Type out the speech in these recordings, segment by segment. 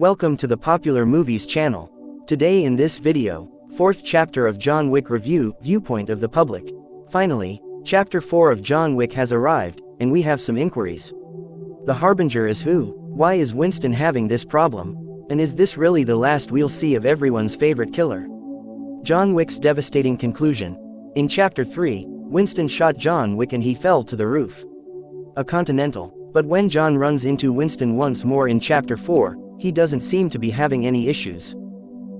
Welcome to the Popular Movies channel. Today in this video, fourth chapter of John Wick Review, Viewpoint of the Public. Finally, chapter 4 of John Wick has arrived, and we have some inquiries. The Harbinger is who? Why is Winston having this problem? And is this really the last we'll see of everyone's favorite killer? John Wick's devastating conclusion. In chapter 3, Winston shot John Wick and he fell to the roof. A Continental. But when John runs into Winston once more in chapter 4, he doesn't seem to be having any issues.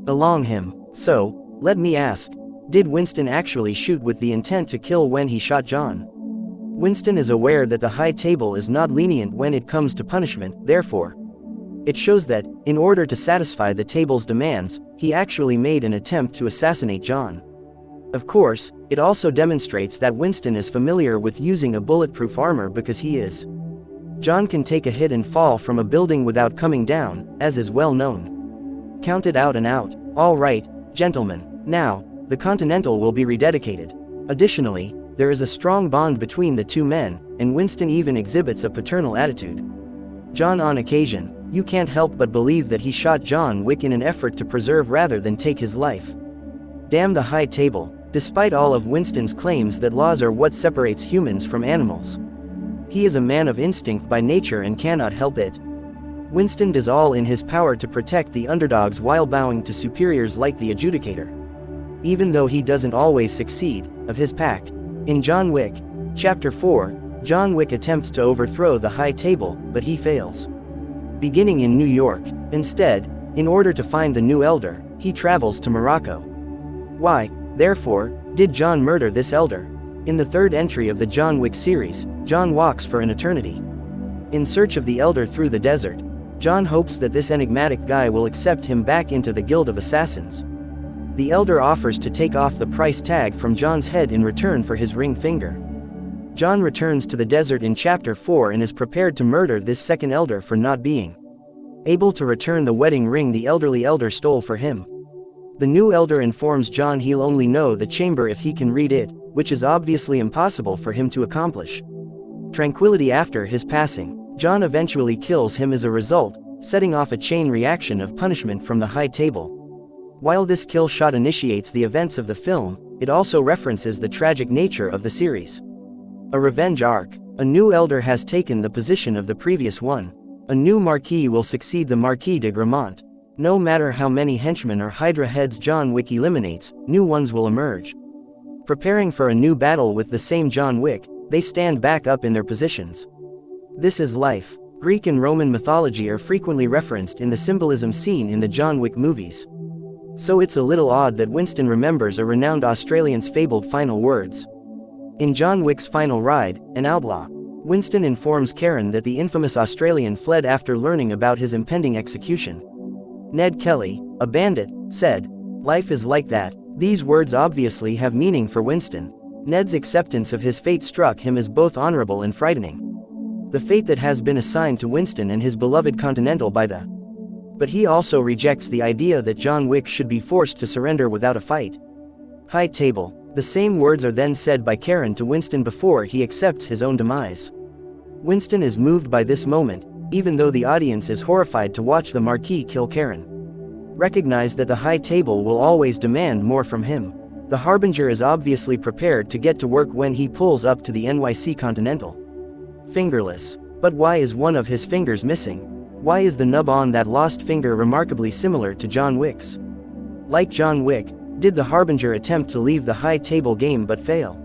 Along him. So, let me ask, did Winston actually shoot with the intent to kill when he shot John? Winston is aware that the high table is not lenient when it comes to punishment, therefore. It shows that, in order to satisfy the table's demands, he actually made an attempt to assassinate John. Of course, it also demonstrates that Winston is familiar with using a bulletproof armor because he is. John can take a hit and fall from a building without coming down, as is well known. Counted out and out. All right, gentlemen. Now, the Continental will be rededicated. Additionally, there is a strong bond between the two men, and Winston even exhibits a paternal attitude. John on occasion, you can't help but believe that he shot John Wick in an effort to preserve rather than take his life. Damn the high table, despite all of Winston's claims that laws are what separates humans from animals. He is a man of instinct by nature and cannot help it. Winston does all in his power to protect the underdogs while bowing to superiors like the adjudicator. Even though he doesn't always succeed, of his pack. In John Wick, Chapter 4, John Wick attempts to overthrow the high table, but he fails. Beginning in New York, instead, in order to find the new elder, he travels to Morocco. Why, therefore, did John murder this elder? In the third entry of the John Wick series, John walks for an eternity. In search of the Elder through the desert, John hopes that this enigmatic guy will accept him back into the Guild of Assassins. The Elder offers to take off the price tag from John's head in return for his ring finger. John returns to the desert in Chapter 4 and is prepared to murder this second Elder for not being able to return the wedding ring the elderly Elder stole for him. The new Elder informs John he'll only know the chamber if he can read it, which is obviously impossible for him to accomplish. Tranquility after his passing, John eventually kills him as a result, setting off a chain reaction of punishment from the high table. While this kill shot initiates the events of the film, it also references the tragic nature of the series. A revenge arc, a new elder has taken the position of the previous one. A new Marquis will succeed the Marquis de Gramont. No matter how many henchmen or Hydra heads John Wick eliminates, new ones will emerge. Preparing for a new battle with the same John Wick, they stand back up in their positions. This is life. Greek and Roman mythology are frequently referenced in the symbolism seen in the John Wick movies. So it's a little odd that Winston remembers a renowned Australian's fabled final words. In John Wick's final ride, an outlaw, Winston informs Karen that the infamous Australian fled after learning about his impending execution. Ned Kelly, a bandit, said, Life is like that, these words obviously have meaning for Winston. Ned's acceptance of his fate struck him as both honorable and frightening. The fate that has been assigned to Winston and his beloved Continental by the. But he also rejects the idea that John Wick should be forced to surrender without a fight. High table. The same words are then said by Karen to Winston before he accepts his own demise. Winston is moved by this moment, even though the audience is horrified to watch the Marquis kill Karen recognize that the high table will always demand more from him. The Harbinger is obviously prepared to get to work when he pulls up to the NYC Continental. Fingerless. But why is one of his fingers missing? Why is the nub on that lost finger remarkably similar to John Wick's? Like John Wick, did the Harbinger attempt to leave the high table game but fail?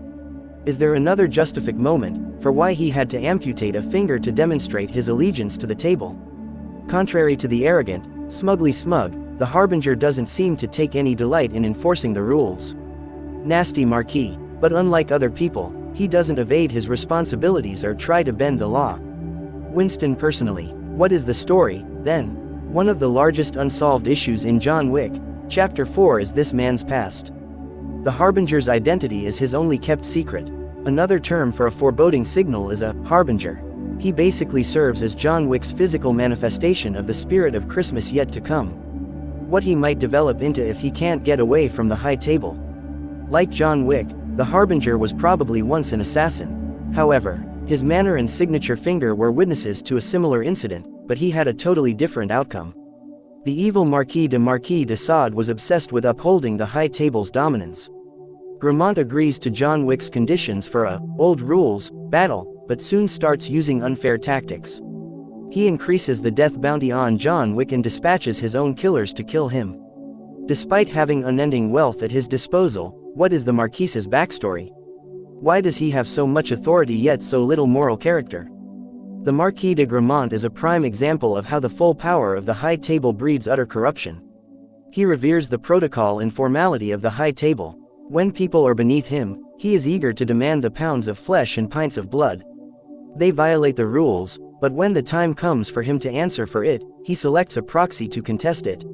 Is there another justific moment for why he had to amputate a finger to demonstrate his allegiance to the table? Contrary to the arrogant, smugly smug, the Harbinger doesn't seem to take any delight in enforcing the rules. Nasty Marquis, but unlike other people, he doesn't evade his responsibilities or try to bend the law. Winston personally, what is the story, then? One of the largest unsolved issues in John Wick, Chapter 4 is this man's past. The Harbinger's identity is his only kept secret. Another term for a foreboding signal is a harbinger. He basically serves as John Wick's physical manifestation of the spirit of Christmas yet to come what he might develop into if he can't get away from the high table. Like John Wick, the Harbinger was probably once an assassin. However, his manner and signature finger were witnesses to a similar incident, but he had a totally different outcome. The evil Marquis de Marquis de Sade was obsessed with upholding the High Table's dominance. Gramont agrees to John Wick's conditions for a old rules battle, but soon starts using unfair tactics. He increases the death bounty on John Wick and dispatches his own killers to kill him. Despite having unending wealth at his disposal, what is the Marquise's backstory? Why does he have so much authority yet so little moral character? The Marquis de Gramont is a prime example of how the full power of the High Table breeds utter corruption. He reveres the protocol and formality of the High Table. When people are beneath him, he is eager to demand the pounds of flesh and pints of blood. They violate the rules, but when the time comes for him to answer for it, he selects a proxy to contest it.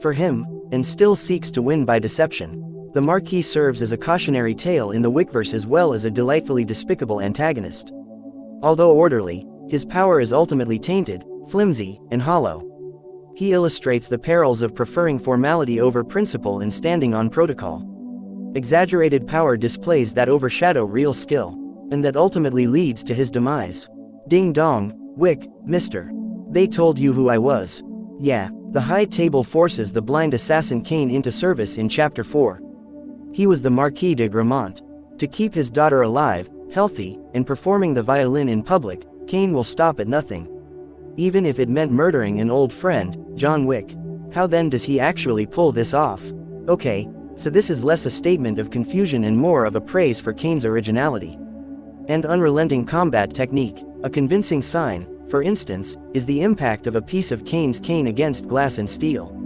For him, and still seeks to win by deception. The Marquis serves as a cautionary tale in the Wickverse as well as a delightfully despicable antagonist. Although orderly, his power is ultimately tainted, flimsy, and hollow. He illustrates the perils of preferring formality over principle and standing on protocol. Exaggerated power displays that overshadow real skill, and that ultimately leads to his demise. Ding dong, Wick, mister. They told you who I was. Yeah, the High Table forces the blind assassin Caine into service in Chapter 4. He was the Marquis de Gramont. To keep his daughter alive, healthy, and performing the violin in public, Caine will stop at nothing. Even if it meant murdering an old friend, John Wick. How then does he actually pull this off? Okay, so this is less a statement of confusion and more of a praise for Caine's originality. And unrelenting combat technique, a convincing sign, for instance, is the impact of a piece of Caine's cane against glass and steel.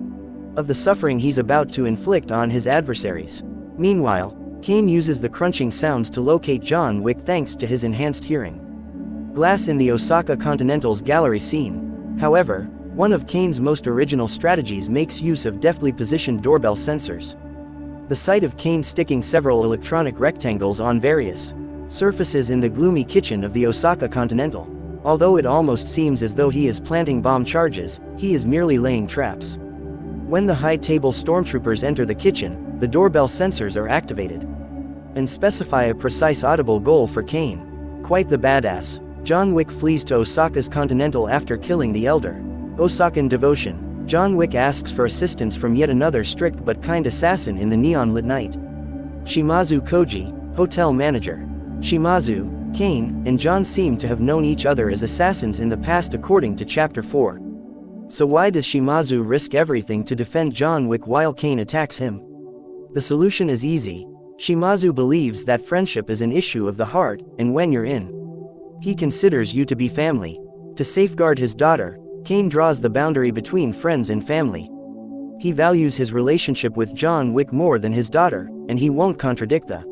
Of the suffering he's about to inflict on his adversaries. Meanwhile, Caine uses the crunching sounds to locate John Wick thanks to his enhanced hearing. Glass in the Osaka Continental's gallery scene. However, one of Caine's most original strategies makes use of deftly positioned doorbell sensors. The sight of Caine sticking several electronic rectangles on various surfaces in the gloomy kitchen of the Osaka Continental. Although it almost seems as though he is planting bomb charges, he is merely laying traps. When the high table stormtroopers enter the kitchen, the doorbell sensors are activated. And specify a precise audible goal for Caine. Quite the badass. John Wick flees to Osaka's Continental after killing the Elder. Osakan devotion. John Wick asks for assistance from yet another strict but kind assassin in the neon-lit night. Shimazu Koji, hotel manager. Shimazu, Caine, and John seem to have known each other as assassins in the past according to Chapter 4. So why does Shimazu risk everything to defend John Wick while Caine attacks him? The solution is easy. Shimazu believes that friendship is an issue of the heart, and when you're in, he considers you to be family. To safeguard his daughter, Caine draws the boundary between friends and family. He values his relationship with John Wick more than his daughter, and he won't contradict the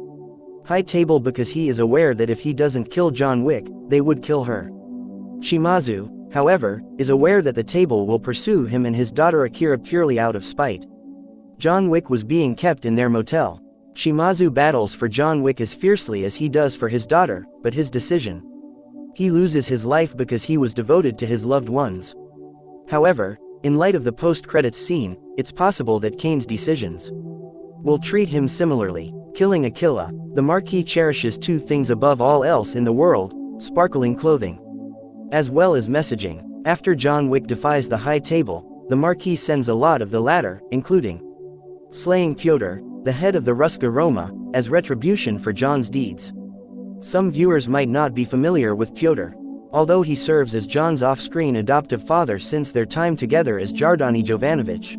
high table because he is aware that if he doesn't kill John Wick, they would kill her. Shimazu, however, is aware that the table will pursue him and his daughter Akira purely out of spite. John Wick was being kept in their motel. Shimazu battles for John Wick as fiercely as he does for his daughter, but his decision. He loses his life because he was devoted to his loved ones. However, in light of the post-credits scene, it's possible that Caine's decisions will treat him similarly. Killing Aquila, the Marquis cherishes two things above all else in the world, sparkling clothing as well as messaging. After John Wick defies the High Table, the Marquis sends a lot of the latter, including slaying Pyotr, the head of the Ruska Roma, as retribution for John's deeds. Some viewers might not be familiar with Pyotr, although he serves as John's off-screen adoptive father since their time together as Jardani Jovanovic.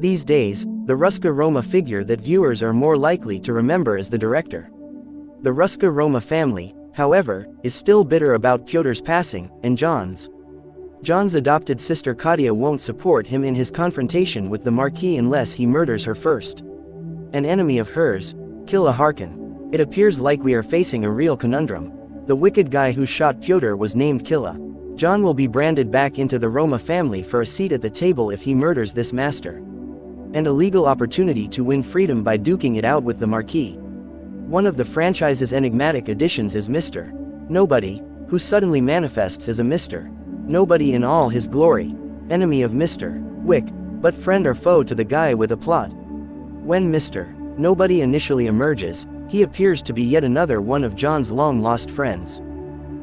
These days, the Ruska Roma figure that viewers are more likely to remember as the director. The Ruska Roma family, however, is still bitter about Pyotr's passing, and John's. John's adopted sister Katia won't support him in his confrontation with the Marquis unless he murders her first. An enemy of hers, Killa Harkan. It appears like we are facing a real conundrum. The wicked guy who shot Pyotr was named Killa. John will be branded back into the Roma family for a seat at the table if he murders this master. And a legal opportunity to win freedom by duking it out with the Marquis. One of the franchise's enigmatic additions is Mr. Nobody, who suddenly manifests as a Mr. Nobody in all his glory, enemy of Mr. Wick, but friend or foe to the guy with a plot. When Mr. Nobody initially emerges, he appears to be yet another one of John's long-lost friends.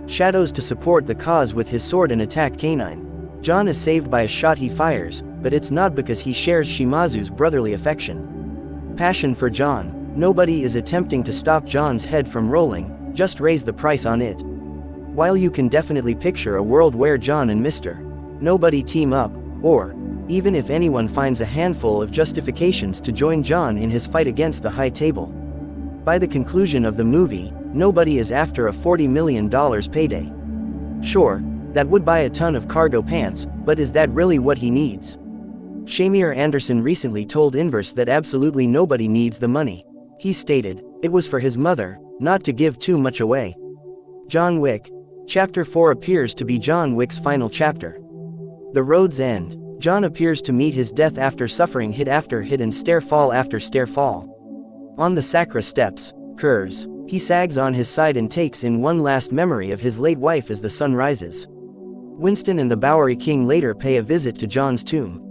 Shadows to support the cause with his sword and attack canine. John is saved by a shot he fires, but it's not because he shares Shimazu's brotherly affection. Passion for John. Nobody is attempting to stop John's head from rolling, just raise the price on it. While you can definitely picture a world where John and Mr. Nobody team up, or, even if anyone finds a handful of justifications to join John in his fight against the high table. By the conclusion of the movie, nobody is after a $40 million payday. Sure, that would buy a ton of cargo pants, but is that really what he needs? Shamier Anderson recently told Inverse that absolutely nobody needs the money. He stated, it was for his mother, not to give too much away. John Wick. Chapter 4 appears to be John Wick's final chapter. The road's end. John appears to meet his death after suffering hit after hit and stair fall after stair fall. On the Sacra steps, Kurz, he sags on his side and takes in one last memory of his late wife as the sun rises. Winston and the Bowery King later pay a visit to John's tomb.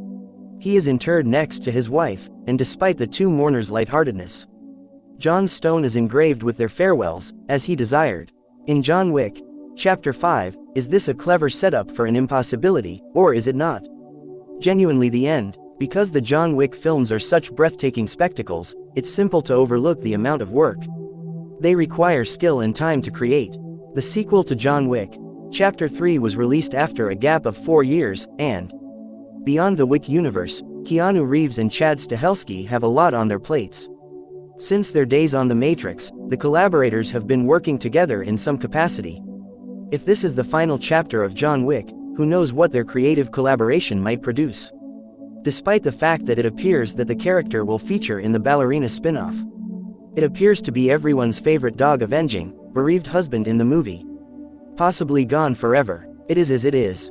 He is interred next to his wife, and despite the two mourners' lightheartedness, John's stone is engraved with their farewells, as he desired. In John Wick, Chapter 5, is this a clever setup for an impossibility, or is it not? Genuinely the end, because the John Wick films are such breathtaking spectacles, it's simple to overlook the amount of work. They require skill and time to create. The sequel to John Wick, Chapter 3 was released after a gap of four years, and beyond the Wick universe, Keanu Reeves and Chad Stahelski have a lot on their plates. Since their days on The Matrix, the collaborators have been working together in some capacity. If this is the final chapter of John Wick, who knows what their creative collaboration might produce. Despite the fact that it appears that the character will feature in the ballerina spin-off. It appears to be everyone's favorite dog avenging, bereaved husband in the movie possibly gone forever. It is as it is.